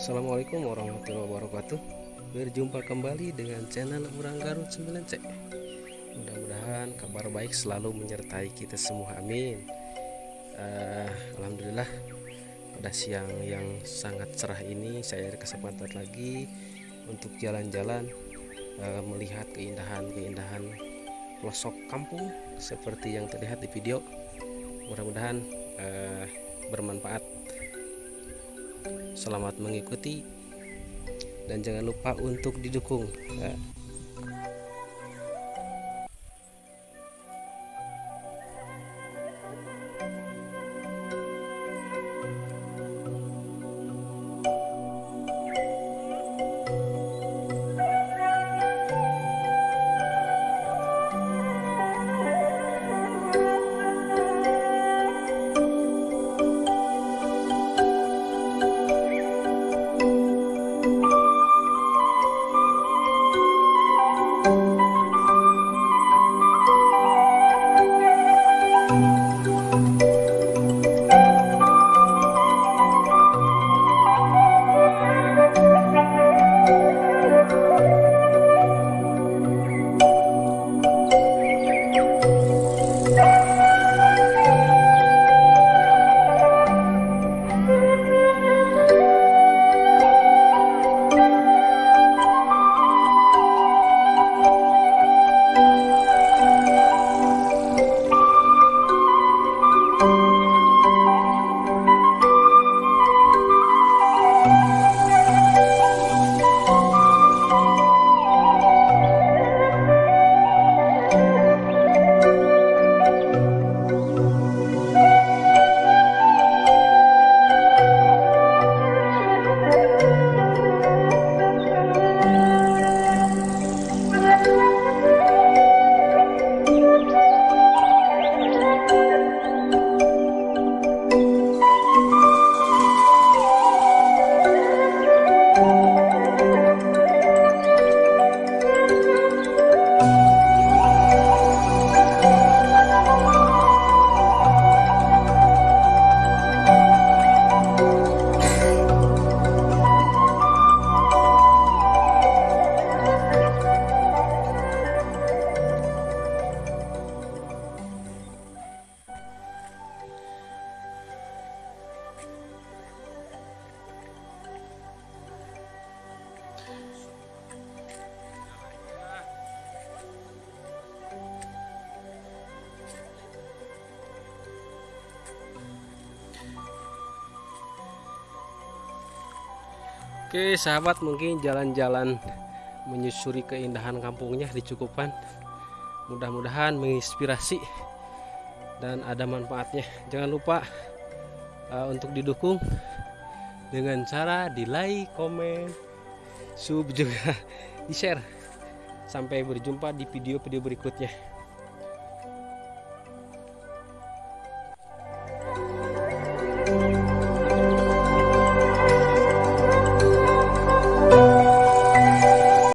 Assalamualaikum warahmatullahi wabarakatuh. Berjumpa kembali dengan channel Urang Garut 9C Mudah-mudahan kabar baik selalu menyertai kita semua. Amin. Uh, Alhamdulillah pada siang yang sangat cerah ini saya ada kesempatan lagi untuk jalan-jalan uh, melihat keindahan-keindahan pelosok kampung seperti yang terlihat di video. Mudah-mudahan uh, bermanfaat selamat mengikuti dan jangan lupa untuk didukung ya. Oke sahabat mungkin jalan-jalan menyusuri keindahan kampungnya dicukupkan. Mudah-mudahan menginspirasi dan ada manfaatnya. Jangan lupa uh, untuk didukung dengan cara di like, komen, sub juga di share. Sampai berjumpa di video-video berikutnya